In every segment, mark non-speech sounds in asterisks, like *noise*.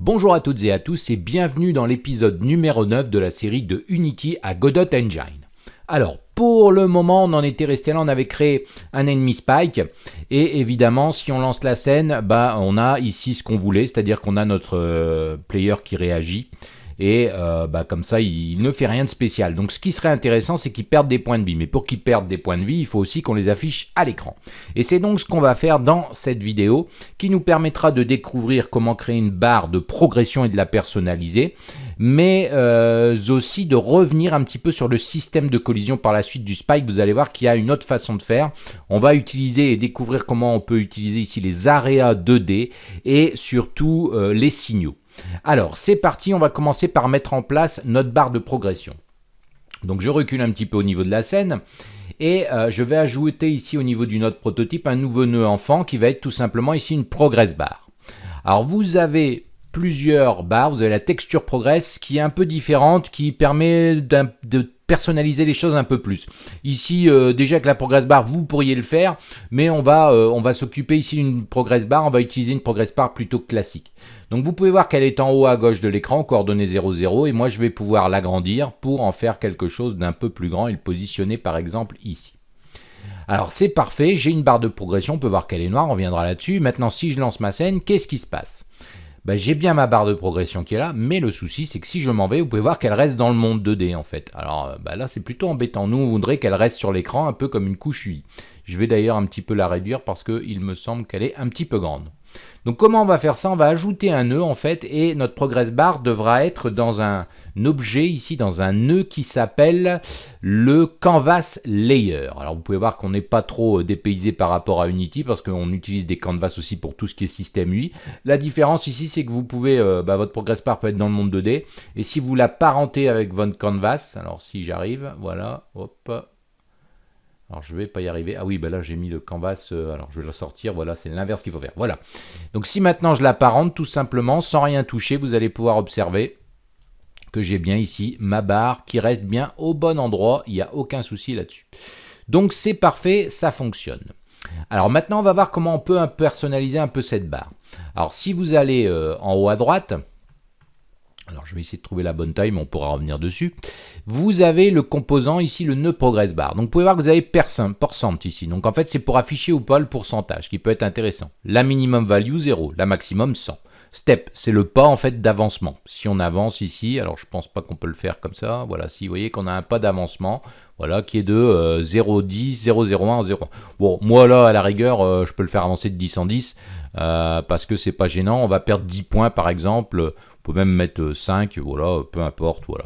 Bonjour à toutes et à tous et bienvenue dans l'épisode numéro 9 de la série de Unity à Godot Engine. Alors, pour le moment, on en était resté là, on avait créé un ennemi spike, et évidemment, si on lance la scène, bah, on a ici ce qu'on voulait, c'est-à-dire qu'on a notre euh, player qui réagit, et euh, bah, comme ça, il, ne fait rien de spécial. Donc ce qui serait intéressant, c'est qu'il perde des points de vie, mais pour qu'il perde des points de vie, il faut aussi qu'on les affiche à l'écran. Et c'est donc ce qu'on va faire dans cette vidéo, qui nous permettra de découvrir comment créer une barre de progression et de la personnaliser, mais euh, aussi de revenir un petit peu sur le système de collision par la suite du Spike. Vous allez voir qu'il y a une autre façon de faire. On va utiliser et découvrir comment on peut utiliser ici les areas 2D et surtout euh, les signaux. Alors, c'est parti, on va commencer par mettre en place notre barre de progression. Donc je recule un petit peu au niveau de la scène et euh, je vais ajouter ici au niveau du node prototype un nouveau nœud enfant qui va être tout simplement ici une progress bar. Alors vous avez plusieurs barres, vous avez la texture progress qui est un peu différente, qui permet de personnaliser les choses un peu plus. Ici, euh, déjà avec la progress bar, vous pourriez le faire, mais on va, euh, va s'occuper ici d'une progress bar, on va utiliser une progress bar plutôt classique. Donc vous pouvez voir qu'elle est en haut à gauche de l'écran, coordonnée 00, et moi je vais pouvoir l'agrandir pour en faire quelque chose d'un peu plus grand et le positionner par exemple ici. Alors c'est parfait, j'ai une barre de progression, on peut voir qu'elle est noire, on reviendra là-dessus. Maintenant si je lance ma scène, qu'est-ce qui se passe? Bah, j'ai bien ma barre de progression qui est là, mais le souci c'est que si je m'en vais, vous pouvez voir qu'elle reste dans le monde 2D en fait. Alors euh, bah, là c'est plutôt embêtant, nous on voudrait qu'elle reste sur l'écran un peu comme une couche UI. Je vais d'ailleurs un petit peu la réduire parce qu'il me semble qu'elle est un petit peu grande. Donc comment on va faire ça? On va ajouter un nœud en fait et notre progress bar devra être dans un objet ici, dans un nœud qui s'appelle le canvas layer. Alors vous pouvez voir qu'on n'est pas trop dépaysé par rapport à Unity parce qu'on utilise des canvas aussi pour tout ce qui est système UI. La différence ici c'est que vous pouvez, euh, bah, votre progress bar peut être dans le monde 2D et si vous l'apparentez avec votre canvas, alors si j'arrive, voilà, hop, alors je vais pas y arriver. Ah oui, ben là j'ai mis le canvas, euh, alors je vais le sortir, voilà, c'est l'inverse qu'il faut faire. Voilà. Donc si maintenant je l'apparente tout simplement, sans rien toucher, vous allez pouvoir observer que j'ai bien ici ma barre qui reste bien au bon endroit, il n'y a aucun souci là-dessus. Donc c'est parfait, ça fonctionne. Alors maintenant on va voir comment on peut personnaliser un peu cette barre. Alors si vous allez euh, en haut à droite, alors je vais essayer de trouver la bonne taille, mais on pourra revenir dessus. Vous avez le composant ici, le nœud progress bar. Donc vous pouvez voir que vous avez percent, ici. Donc en fait c'est pour afficher ou pas le pourcentage, qui peut être intéressant. La minimum value 0, la maximum 100. Step, c'est le pas en fait d'avancement. Si on avance ici, alors je pense pas qu'on peut le faire comme ça. Voilà, si vous voyez qu'on a un pas d'avancement, voilà, qui est de 0,10, 0,01, 0. Bon, moi là, à la rigueur, euh, je peux le faire avancer de 10 en 10, euh, parce que c'est pas gênant. On va perdre 10 points par exemple peut même mettre 5, voilà, peu importe, voilà.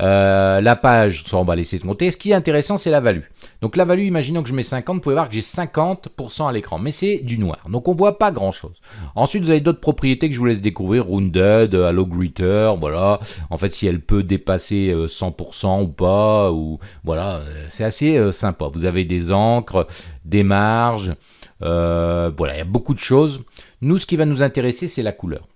Euh, la page, ça on va laisser de compter. Ce qui est intéressant, c'est la value. Donc la value, imaginons que je mets 50, vous pouvez voir que j'ai 50% à l'écran, mais c'est du noir, donc on voit pas grand chose. Ensuite, vous avez d'autres propriétés que je vous laisse découvrir, Rounded, Allo Greeter, voilà. En fait, si elle peut dépasser 100% euh, ou pas, ou voilà, euh, c'est assez sympa. Vous avez des encres, des marges, voilà, il y a beaucoup de choses. Nous, ce qui va nous intéresser, c'est la couleur.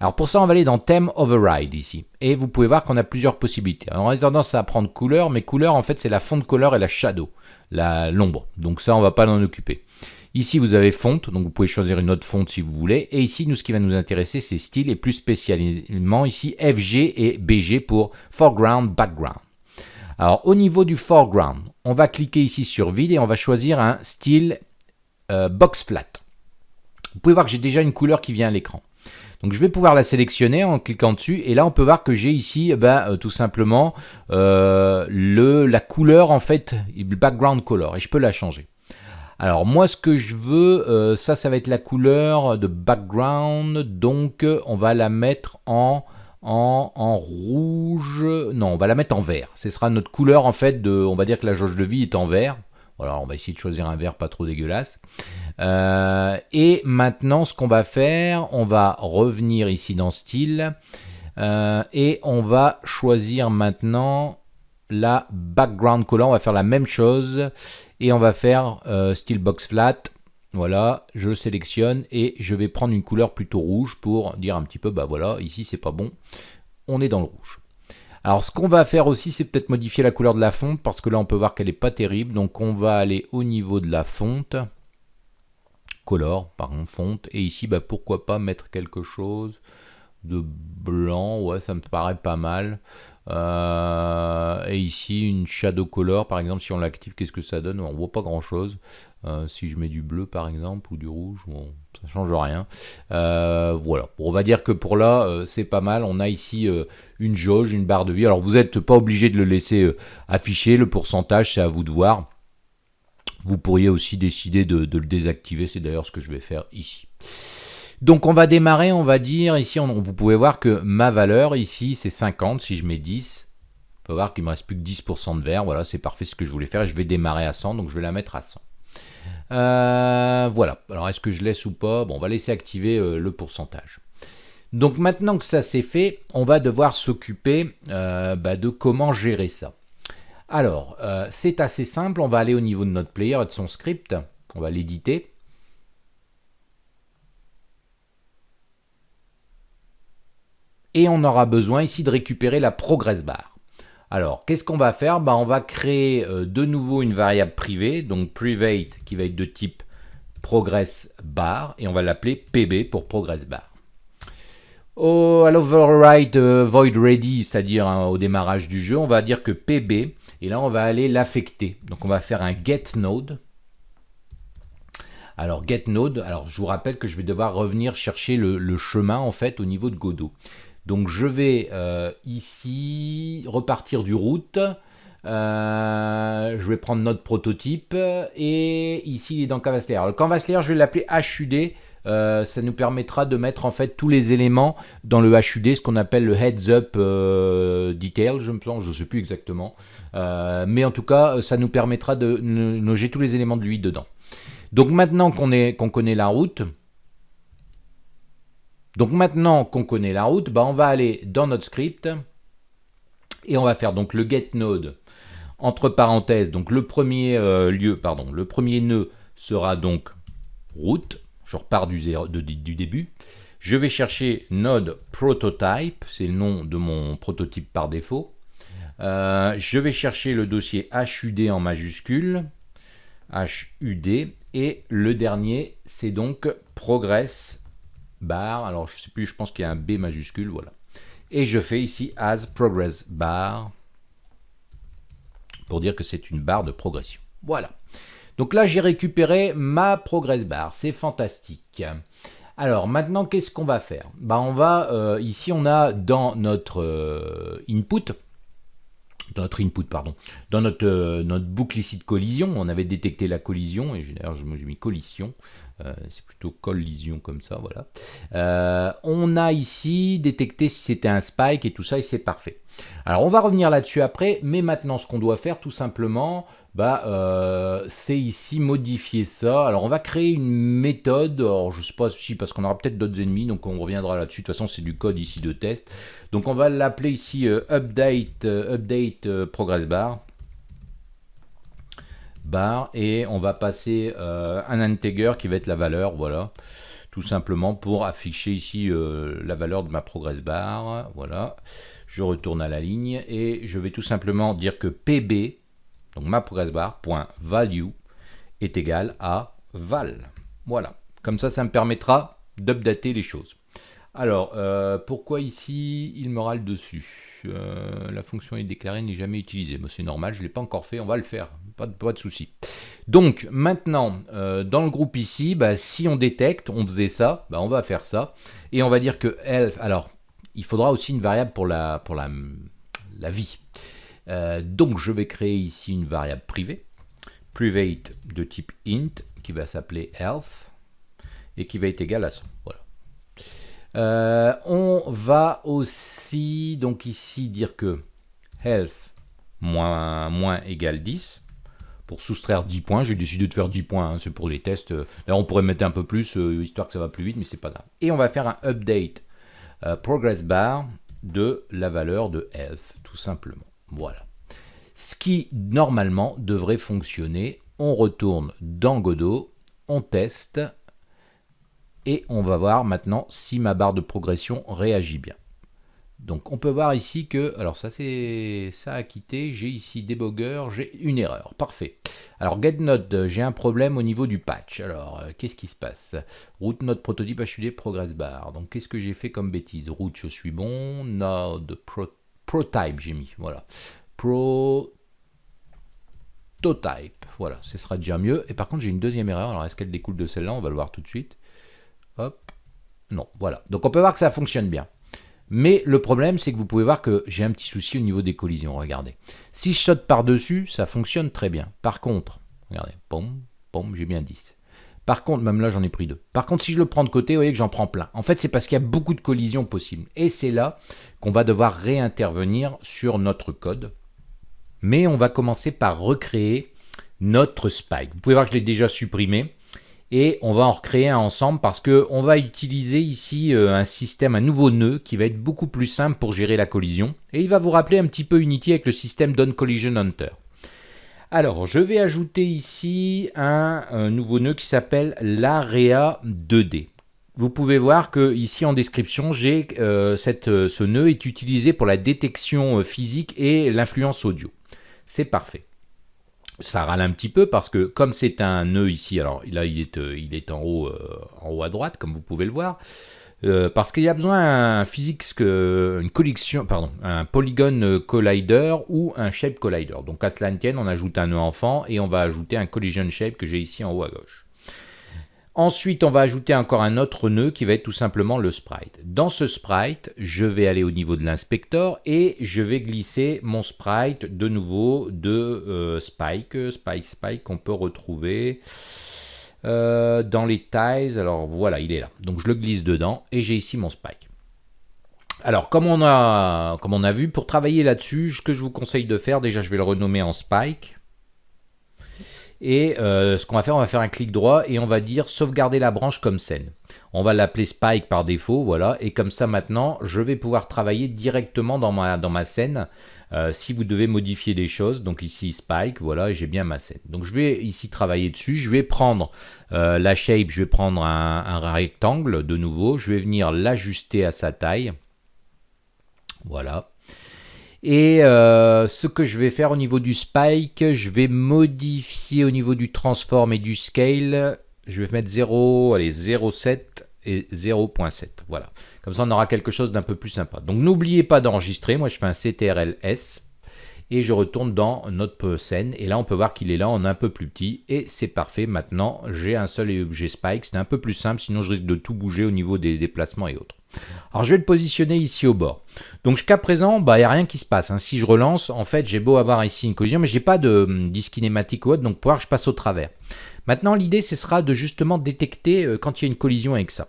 Alors pour ça, on va aller dans Theme Override ici. Et vous pouvez voir qu'on a plusieurs possibilités. Alors on a tendance à prendre couleur, mais couleur en fait c'est la font couleur et la shadow, l'ombre. Donc ça, on va pas l'en occuper. Ici, vous avez fonte, donc vous pouvez choisir une autre fonte si vous voulez. Et ici, nous, ce qui va nous intéresser, c'est style et plus spécialement ici FG et BG pour foreground, background. Alors au niveau du foreground, on va cliquer ici sur vide et on va choisir un style euh, box flat. Vous pouvez voir que j'ai déjà une couleur qui vient à l'écran. Donc je vais pouvoir la sélectionner en cliquant dessus et là on peut voir que j'ai ici eh ben, euh, tout simplement euh, le, la couleur en fait, le background color et je peux la changer. Alors moi ce que je veux, euh, ça ça va être la couleur de background donc on va la mettre en, en, en, rouge, non on va la mettre en vert. Ce sera notre couleur en fait de, on va dire que la jauge de vie est en vert. Voilà, on va essayer de choisir un vert pas trop dégueulasse. Euh, et maintenant, ce qu'on va faire, on va revenir ici dans Style. Euh, et on va choisir maintenant la background color. On va faire la même chose. Et on va faire euh, Style Box Flat. Voilà, je sélectionne et je vais prendre une couleur plutôt rouge pour dire un petit peu, bah voilà, ici c'est pas bon, on est dans le rouge. Alors ce qu'on va faire aussi, c'est peut-être modifier la couleur de la fonte, parce que là on peut voir qu'elle n'est pas terrible, donc on va aller au niveau de la fonte color, pardon, fonte. Et ici, bah, pourquoi pas mettre quelque chose de blanc, ouais, ça me paraît pas mal. Euh, et ici, une shadow color, par exemple, si on l'active, qu'est-ce que ça donne? On voit pas grand-chose. Euh, si je mets du bleu, par exemple, ou du rouge, ça change rien. Euh, voilà, on va dire que pour là, c'est pas mal. On a ici une jauge, une barre de vie. Alors, vous n'êtes pas obligé de le laisser afficher. Le pourcentage, c'est à vous de voir. Vous pourriez aussi décider de, le désactiver. C'est d'ailleurs ce que je vais faire ici. Donc on va démarrer, on va dire, ici vous pouvez voir que ma valeur ici c'est 50, si je mets 10, on peut voir qu'il me reste plus que 10% de vert, voilà c'est parfait ce que je voulais faire, je vais démarrer à 100, donc je vais la mettre à 100. Euh, voilà, alors est-ce que je laisse ou pas? On va laisser activer euh, le pourcentage. Donc maintenant que ça c'est fait, on va devoir s'occuper euh, bah, de comment gérer ça. Alors, c'est assez simple, on va aller au niveau de notre player et de son script, on va l'éditer. et on aura besoin ici de récupérer la progress bar. Alors, qu'est-ce qu'on va faire? Bah, On va créer euh, de nouveau une variable privée, donc private qui va être de type progress bar, et on va l'appeler pb pour progress bar. Au, à l'override euh, void ready, c'est-à-dire hein, au démarrage du jeu, on va dire que pb, et là on va aller l'affecter. Donc on va faire un get node. Alors get node, alors je vous rappelle que je vais devoir revenir chercher le, le chemin en fait au niveau de Godot. Donc je vais euh, ici repartir du route. Euh, je vais prendre notre prototype et ici il est dans Canvas Layer. Le Canvas Layer, je vais l'appeler HUD. Euh, ça nous permettra de mettre en fait tous les éléments dans le HUD, ce qu'on appelle le Heads Up Detail, je me je ne sais plus exactement. mais en tout cas, ça nous permettra de loger tous les éléments de lui dedans. Donc maintenant qu'on connaît la route, donc maintenant qu'on connaît la route, bah on va aller dans notre script et on va faire donc le get node entre parenthèses. Donc le premier euh, lieu, pardon, le premier nœud sera donc route. Je repars du, début. Je vais chercher node prototype, c'est le nom de mon prototype par défaut. Euh, je vais chercher le dossier HUD en majuscule, HUD, et le dernier, c'est donc progress bar. Alors, je sais plus, je pense qu'il y a un B majuscule, voilà. Et je fais ici as progress bar pour dire que c'est une barre de progression. Voilà. Donc là, j'ai récupéré ma progress bar. C'est fantastique. Alors maintenant, qu'est-ce qu'on va faire? Bah, on va euh, Ici, on a dans notre euh, input, dans notre input, pardon, dans notre, euh, notre boucle ici de collision, on avait détecté la collision, et d'ailleurs j'ai mis collision, euh, c'est plutôt collision comme ça, voilà. Euh, on a ici détecté si c'était un spike et tout ça, et c'est parfait. Alors on va revenir là-dessus après, mais maintenant ce qu'on doit faire tout simplement, bah, euh, c'est ici modifier ça. Alors on va créer une méthode, alors je sais pas si parce qu'on aura peut-être d'autres ennemis, donc on reviendra là-dessus. De toute façon c'est du code ici de test. Donc on va l'appeler ici update, update progress bar bar et on va passer euh, un integer qui va être la valeur, voilà, tout simplement pour afficher ici euh, la valeur de ma progress bar, voilà. Je retourne à la ligne et je vais tout simplement dire que pb, donc ma progress bar, point value est égal à val. Voilà, comme ça, ça me permettra d'updater les choses. Alors, euh, pourquoi ici il me râle dessus? La fonction est déclarée n'est jamais utilisée. c'est normal, je ne l'ai pas encore fait, on va le faire pas de, pas de souci. Donc maintenant, euh, dans le groupe ici, bah, si on détecte, on faisait ça, bah, on va faire ça. Et on va dire que elf, alors il faudra aussi une variable pour la, vie. Euh, donc je vais créer ici une variable privée, private de type int, qui va s'appeler elf, et qui va être égal à 100. Voilà. Euh, on va aussi, donc ici, dire que health moins, moins égale 10 pour soustraire 10 points. J'ai décidé de faire 10 points, hein, c'est pour les tests. Là, on pourrait mettre un peu plus, euh, histoire que ça va plus vite, mais c'est pas grave. Et on va faire un update euh, progress bar de la valeur de health, tout simplement. Voilà. Ce qui, normalement, devrait fonctionner. On retourne dans Godot, on teste, et on va voir maintenant si ma barre de progression réagit bien. Donc on peut voir ici que, alors ça c'est ça a quitté, j'ai ici debugger, j'ai une erreur, parfait. Alors getNode, j'ai un problème au niveau du patch. Alors euh, qu'est-ce qui se passe? Root node prototype HUD progress bar. Donc qu'est-ce que j'ai fait comme bêtise? Root je suis bon, node pro, protype j'ai mis, voilà. Prototype, voilà, ce sera déjà mieux. Et par contre j'ai une deuxième erreur, alors est-ce qu'elle découle de celle-là? On va le voir tout de suite. Hop, non, voilà. Donc on peut voir que ça fonctionne bien. Mais le problème, c'est que vous pouvez voir que j'ai un petit souci au niveau des collisions. Regardez. Si je saute par-dessus, ça fonctionne très bien. Par contre, regardez, pom, pom, j'ai bien 10. Par contre, même là, j'en ai pris deux. Par contre, si je le prends de côté, vous voyez que j'en prends plein. En fait, c'est parce qu'il y a beaucoup de collisions possibles. Et c'est là qu'on va devoir réintervenir sur notre code. Mais on va commencer par recréer notre spike. Vous pouvez voir que je l'ai déjà supprimé et on va en recréer un ensemble parce qu'on va utiliser ici euh, un système, un nouveau nœud qui va être beaucoup plus simple pour gérer la collision et il va vous rappeler un petit peu Unity avec le système Collision Hunter. Alors, je vais ajouter ici un, nouveau nœud qui s'appelle l'AREA 2D. Vous pouvez voir que ici en description, j'ai euh, euh, ce nœud est utilisé pour la détection physique et l'influence audio. C'est parfait ça râle un petit peu parce que comme c'est un nœud ici, alors là il est, euh, euh, en haut à droite comme vous pouvez le voir, euh, parce qu'il y a besoin d'un physics, une collection, pardon, un polygon collider ou un shape collider. Donc à cela tienne, on ajoute un nœud enfant et on va ajouter un collision shape que j'ai ici en haut à gauche. Ensuite, on va ajouter encore un autre nœud qui va être tout simplement le sprite. Dans ce sprite, je vais aller au niveau de l'inspecteur et je vais glisser mon sprite de nouveau de euh, Spike, Spike, Spike qu'on peut retrouver euh, dans les tiles. Alors voilà, il est là. Donc je le glisse dedans et j'ai ici mon Spike. Alors, comme on, a, comme on a vu, pour travailler là-dessus, ce que je vous conseille de faire, déjà je vais le renommer en Spike. Et euh, ce qu'on va faire, on va faire un clic droit et on va dire sauvegarder la branche comme scène. On va l'appeler Spike par défaut, voilà. Et comme ça maintenant, je vais pouvoir travailler directement dans ma, scène. Euh, si vous devez modifier des choses, donc ici Spike, voilà, j'ai bien ma scène. Donc je vais ici travailler dessus, je vais prendre euh, la shape, je vais prendre un rectangle de nouveau, je vais venir l'ajuster à sa taille. Voilà. Et euh, ce que je vais faire au niveau du spike, je vais modifier au niveau du transform et du scale. Je vais mettre 0, allez, 0,7 et 0.7. Voilà. Comme ça, on aura quelque chose d'un peu plus sympa. Donc, n'oubliez pas d'enregistrer. Moi, je fais un CTRL-S et je retourne dans notre scène. Et là, on peut voir qu'il est là en un peu plus petit. Et c'est parfait. Maintenant, j'ai un seul objet spike. C'est un peu plus simple, sinon je risque de tout bouger au niveau des déplacements et autres. Alors je vais le positionner ici au bord. Donc jusqu'à présent, bah, il n'y a rien qui se passe. Hein. Si je relance, en fait, j'ai beau avoir ici une collision, mais je n'ai pas de hum, disque kinématique ou autre, donc pour voir que je passe au travers. Maintenant, l'idée, ce sera de justement détecter euh, quand il y a une collision avec ça.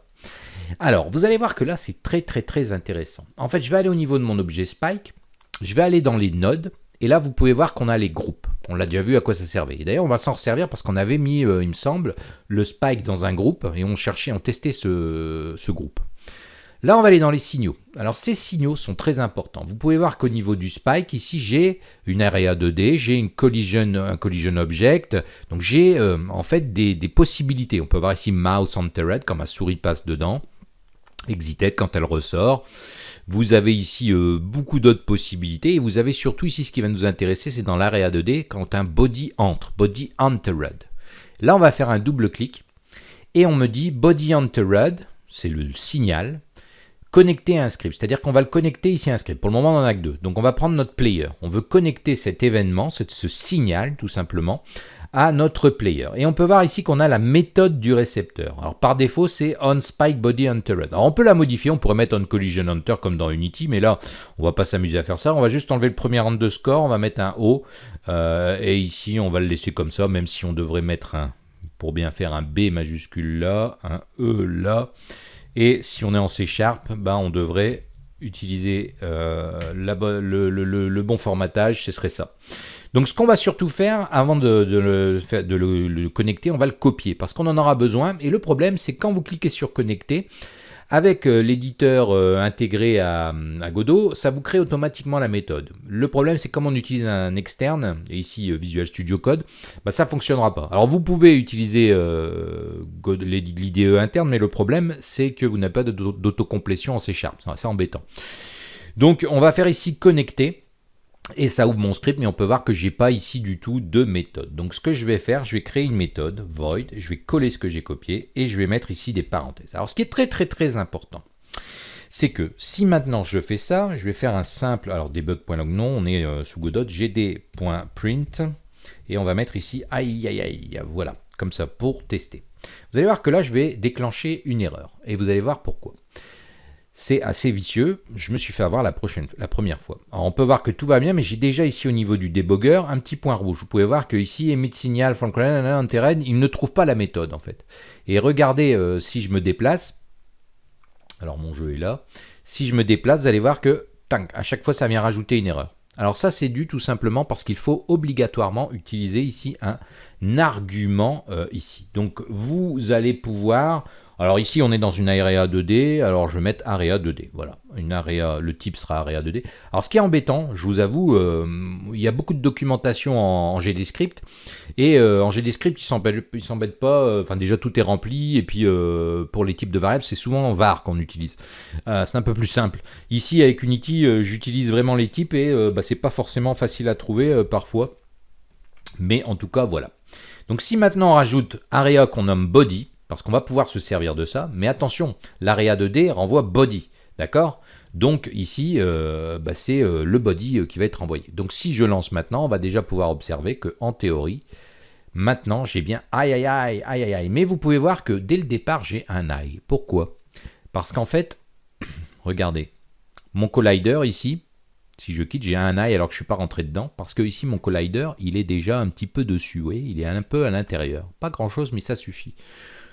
Alors, vous allez voir que là, c'est très très très intéressant. En fait, je vais aller au niveau de mon objet Spike, je vais aller dans les nodes, et là, vous pouvez voir qu'on a les groupes. On l'a déjà vu à quoi ça servait. Et d'ailleurs, on va s'en servir parce qu'on avait mis, euh, il me semble, le Spike dans un groupe, et on cherchait, on testait ce groupe. Là, on va aller dans les signaux. Alors, ces signaux sont très importants. Vous pouvez voir qu'au niveau du spike, ici, j'ai une area 2D, j'ai un collision object. Donc, j'ai euh, en fait des, possibilités. On peut voir ici mouse entered, quand ma souris passe dedans. Exited quand elle ressort. Vous avez ici euh, beaucoup d'autres possibilités. Et vous avez surtout ici, ce qui va nous intéresser, c'est dans l'area 2D, quand un body entre, body entered. Là, on va faire un double clic. Et on me dit body entered, c'est le signal connecter à un script. C'est-à-dire qu'on va le connecter ici à un script. Pour le moment, on en a que deux. Donc on va prendre notre player. On veut connecter cet événement, ce, signal tout simplement, à notre player. Et on peut voir ici qu'on a la méthode du récepteur. Alors par défaut, c'est onSpikeBodyHunter. Alors on peut la modifier, on pourrait mettre onCollisionHunter comme dans Unity, mais là, on va pas s'amuser à faire ça. On va juste enlever le premier underscore, on va mettre un O, euh, et ici, on va le laisser comme ça, même si on devrait mettre un, pour bien faire un B majuscule là, un E là, et si on est en C Sharp, ben on devrait utiliser euh, le, bon formatage, ce serait ça. Donc ce qu'on va surtout faire, avant de, le, connecter, on va le copier, parce qu'on en aura besoin. Et le problème, c'est quand vous cliquez sur connecter, avec euh, l'éditeur euh, intégré à, Godot, ça vous crée automatiquement la méthode. Le problème, c'est comme on utilise un externe, et ici euh, Visual Studio Code, bah, ça ne fonctionnera pas. Alors vous pouvez utiliser l'IDE interne, mais le problème, c'est que vous n'avez pas d'autocomplétion en C Sharp. C'est embêtant. Donc on va faire ici connecter. Et ça ouvre mon script, mais on peut voir que j'ai pas ici du tout de méthode. Donc ce que je vais faire, je vais créer une méthode, void, je vais coller ce que j'ai copié, et je vais mettre ici des parenthèses. Alors ce qui est très très très important, c'est que si maintenant je fais ça, je vais faire un simple, alors debug.log non, on est euh, sous Godot, gd.print, et on va mettre ici aïe aïe aïe, voilà, comme ça pour tester. Vous allez voir que là je vais déclencher une erreur, et vous allez voir pourquoi. C'est assez vicieux, je me suis fait avoir la, prochaine, la première fois. On peut voir que tout va bien, mais j'ai déjà ici au niveau du débugger un petit point rouge. Vous pouvez voir que ici, emit signal il ne trouve pas la méthode en fait. Et regardez euh, si je me déplace, alors mon jeu est là, si je me déplace, vous allez voir que, à chaque fois ça vient rajouter une erreur. Alors ça c'est dû tout simplement parce qu'il faut obligatoirement utiliser ici un argument euh, ici. Donc vous allez pouvoir alors ici, on est dans une area 2D, alors je vais mettre area 2D, voilà. Une area, le type sera area 2D. Alors ce qui est embêtant, je vous avoue, euh, il y a beaucoup de documentation en, GDScript, et euh, en GDScript, ils ne s'embêtent pas, euh, enfin déjà tout est rempli, et puis pour les types de variables, c'est souvent var qu'on utilise. c'est un peu plus simple. Ici, avec Unity, j'utilise vraiment les types, et bah, c'est pas forcément facile à trouver parfois. Mais en tout cas, voilà. Donc si maintenant on rajoute area qu'on nomme body, parce qu'on va pouvoir se servir de ça. Mais attention, l'area 2D renvoie body, d'accord? Donc ici, euh, bah, c'est euh, le body euh, qui va être envoyé. Donc si je lance maintenant, on va déjà pouvoir observer que en théorie, maintenant j'ai bien aïe aïe aïe aïe aïe aïe. Mais vous pouvez voir que dès le départ, j'ai un aïe. Pourquoi? Parce qu'en fait, *coughs* regardez, mon collider ici, si je quitte, j'ai un aïe alors que je ne suis pas rentré dedans, parce que ici mon collider, il est déjà un petit peu dessus, oui, il est un peu à l'intérieur. Pas grand chose, mais ça suffit.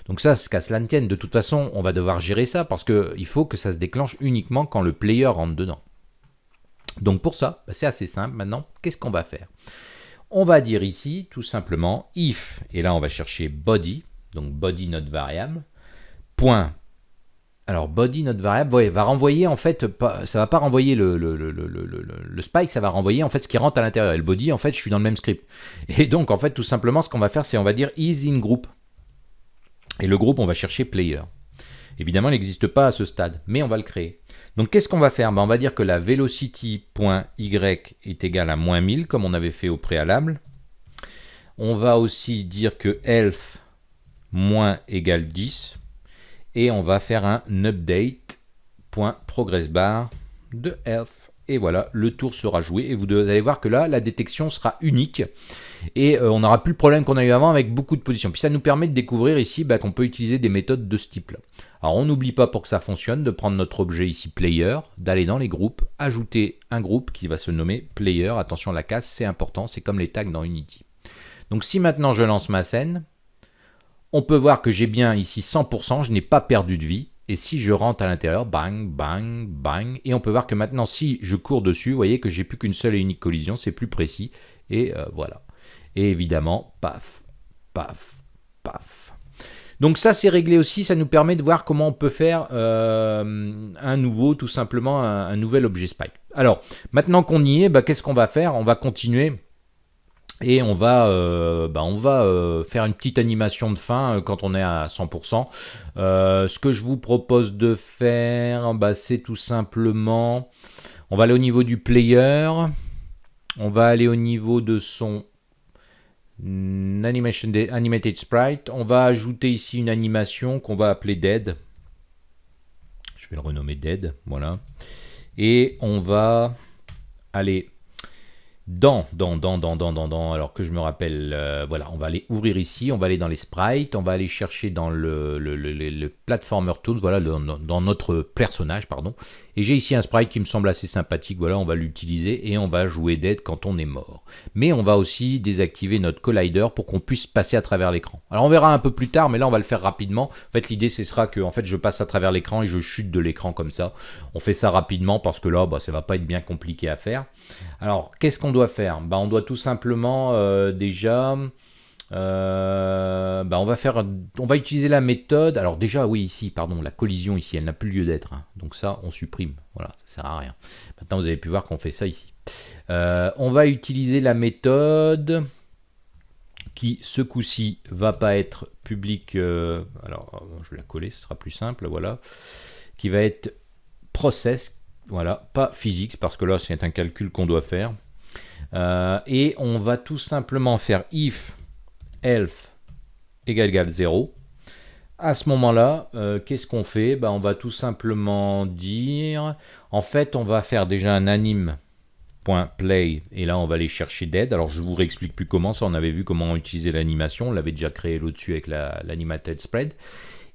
Donc ça, qu'à cela ne tienne, de toute façon, on va devoir gérer ça parce qu'il faut que ça se déclenche uniquement quand le player rentre dedans. Donc pour ça, bah, c'est assez simple maintenant. Qu'est-ce qu'on va faire? On va dire ici, tout simplement, if, et là on va chercher body, donc body notre variable, point. Alors body notre variable, va renvoyer en fait, ça va pas renvoyer le, le, spike, ça va renvoyer en fait ce qui rentre à l'intérieur. Et le body, en fait, je suis dans le même script. Et donc en fait, tout simplement, ce qu'on va faire, c'est on va dire is in group. Et le groupe, on va chercher player. Évidemment, il n'existe pas à ce stade, mais on va le créer. Donc qu'est-ce qu'on va faire? Ben, On va dire que la velocity.y est égale à moins 1000, comme on avait fait au préalable. On va aussi dire que elf moins égale 10. Et on va faire un update.progressBar de elf et voilà, le tour sera joué et vous allez voir que là, la détection sera unique et euh, on n'aura plus le problème qu'on a eu avant avec beaucoup de positions. Puis ça nous permet de découvrir ici bah, qu'on peut utiliser des méthodes de ce type-là. Alors on n'oublie pas pour que ça fonctionne de prendre notre objet ici player, d'aller dans les groupes, ajouter un groupe qui va se nommer player. Attention la casse, c'est important, c'est comme les tags dans Unity. Donc si maintenant je lance ma scène, on peut voir que j'ai bien ici 100%, je n'ai pas perdu de vie. Et si je rentre à l'intérieur, bang, bang, bang. Et on peut voir que maintenant, si je cours dessus, vous voyez que j'ai plus qu'une seule et unique collision, c'est plus précis. Et euh, voilà. Et évidemment, paf, paf, paf. Donc ça, c'est réglé aussi. Ça nous permet de voir comment on peut faire euh, un nouveau, tout simplement, un, nouvel objet spike. Alors, maintenant qu'on y est, bah, qu'est-ce qu'on va faire? On va continuer et on va, euh, bah, on va euh, faire une petite animation de fin euh, quand on est à 100%. ce que je vous propose de faire, bah, c'est tout simplement... On va aller au niveau du player. On va aller au niveau de son animation animated sprite. On va ajouter ici une animation qu'on va appeler dead. Je vais le renommer dead, voilà. Et on va aller dans, dans, dans, dans, dans, dans, dans, alors que je me rappelle, euh, voilà, on va aller ouvrir ici, on va aller dans les sprites, on va aller chercher dans le, le, le, platformer tools, voilà, dans notre personnage, pardon, et j'ai ici un sprite qui me semble assez sympathique, voilà, on va l'utiliser et on va jouer dead quand on est mort. Mais on va aussi désactiver notre collider pour qu'on puisse passer à travers l'écran. Alors on verra un peu plus tard, mais là on va le faire rapidement. En fait l'idée ce sera que en fait, je passe à travers l'écran et je chute de l'écran comme ça. On fait ça rapidement parce que là, bah, ça va pas être bien compliqué à faire. Alors qu'est-ce qu'on doit faire bah, On doit tout simplement euh, déjà... Euh, bah on va faire, on va utiliser la méthode. Alors déjà, oui, ici, pardon, la collision ici, elle n'a plus lieu d'être. Hein. Donc ça, on supprime. Voilà, ça sert à rien. Maintenant, vous avez pu voir qu'on fait ça ici. Euh, on va utiliser la méthode qui, ce coup-ci, va pas être public. alors, je vais la coller, ce sera plus simple. Voilà, qui va être process Voilà, pas physique, parce que là, c'est un calcul qu'on doit faire. Euh, et on va tout simplement faire if elf égale égale 0. À ce moment-là, euh, qu'est-ce qu'on fait? Ben, On va tout simplement dire... En fait, on va faire déjà un anim.play et là on va aller chercher dead. Alors je vous réexplique plus comment ça, on avait vu comment utiliser l'animation, on l'avait déjà créé là-dessus avec l'animated spread.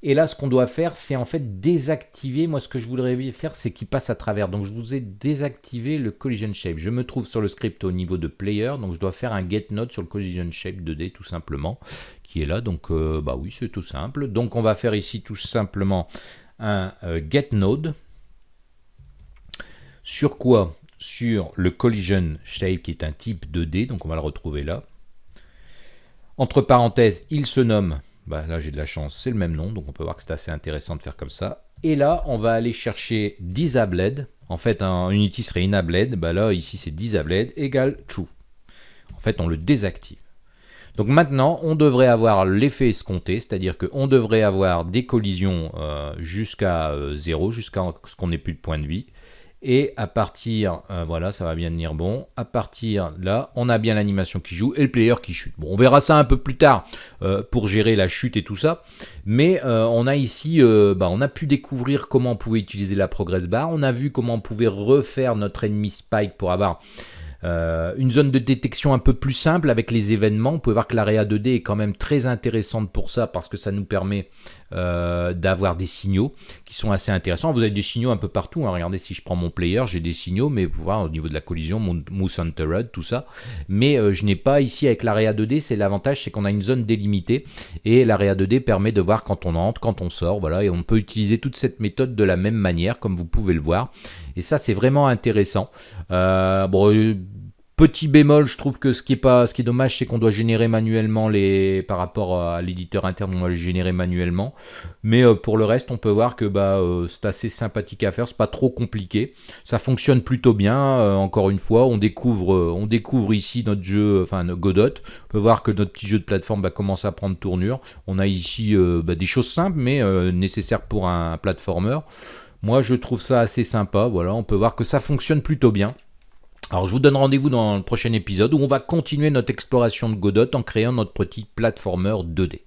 Et là, ce qu'on doit faire, c'est en fait désactiver. Moi, ce que je voudrais faire, c'est qu'il passe à travers. Donc, je vous ai désactivé le collision shape. Je me trouve sur le script au niveau de player. Donc, je dois faire un get node sur le collision shape 2D, tout simplement, qui est là. Donc, euh, bah oui, c'est tout simple. Donc, on va faire ici tout simplement un euh, get node. Sur quoi? Sur le collision shape, qui est un type 2D. Donc, on va le retrouver là. Entre parenthèses, il se nomme bah, là j'ai de la chance, c'est le même nom, donc on peut voir que c'est assez intéressant de faire comme ça. Et là, on va aller chercher disabled. En fait, un Unity serait inabled. Bah là, ici, c'est disabled égale true. En fait, on le désactive. Donc maintenant, on devrait avoir l'effet escompté, c'est-à-dire qu'on devrait avoir des collisions euh, jusqu'à 0, euh, jusqu'à ce qu'on n'ait plus de points de vie. Et à partir, euh, voilà, ça va bien tenir bon. À partir là, on a bien l'animation qui joue et le player qui chute. Bon, on verra ça un peu plus tard euh, pour gérer la chute et tout ça. Mais euh, on a ici, bah, on a pu découvrir comment on pouvait utiliser la progress bar. On a vu comment on pouvait refaire notre ennemi spike pour avoir euh, une zone de détection un peu plus simple avec les événements. Vous pouvez voir que l'AREA 2D est quand même très intéressante pour ça parce que ça nous permet euh, d'avoir des signaux qui sont assez intéressants. Vous avez des signaux un peu partout. Hein. Regardez si je prends mon player, j'ai des signaux, mais vous voir au niveau de la collision, mon Moose Hunter tout ça. Mais euh, je n'ai pas ici avec l'AREA 2D, c'est l'avantage, c'est qu'on a une zone délimitée et l'AREA 2D permet de voir quand on entre, quand on sort, voilà, et on peut utiliser toute cette méthode de la même manière, comme vous pouvez le voir. Et ça, c'est vraiment intéressant. bon, Petit bémol, je trouve que ce qui est pas, ce qui est dommage, c'est qu'on doit générer manuellement les, par rapport à l'éditeur interne, on doit les générer manuellement. Mais euh, pour le reste, on peut voir que bah, euh, c'est assez sympathique à faire, c'est pas trop compliqué. Ça fonctionne plutôt bien. Euh, encore une fois, on découvre, on découvre ici notre jeu, enfin Godot. On peut voir que notre petit jeu de plateforme va commencer à prendre tournure. On a ici bah, des choses simples, mais nécessaires pour un platformer. Moi, je trouve ça assez sympa. Voilà, on peut voir que ça fonctionne plutôt bien. Alors je vous donne rendez-vous dans le prochain épisode où on va continuer notre exploration de Godot en créant notre petit platformer 2D.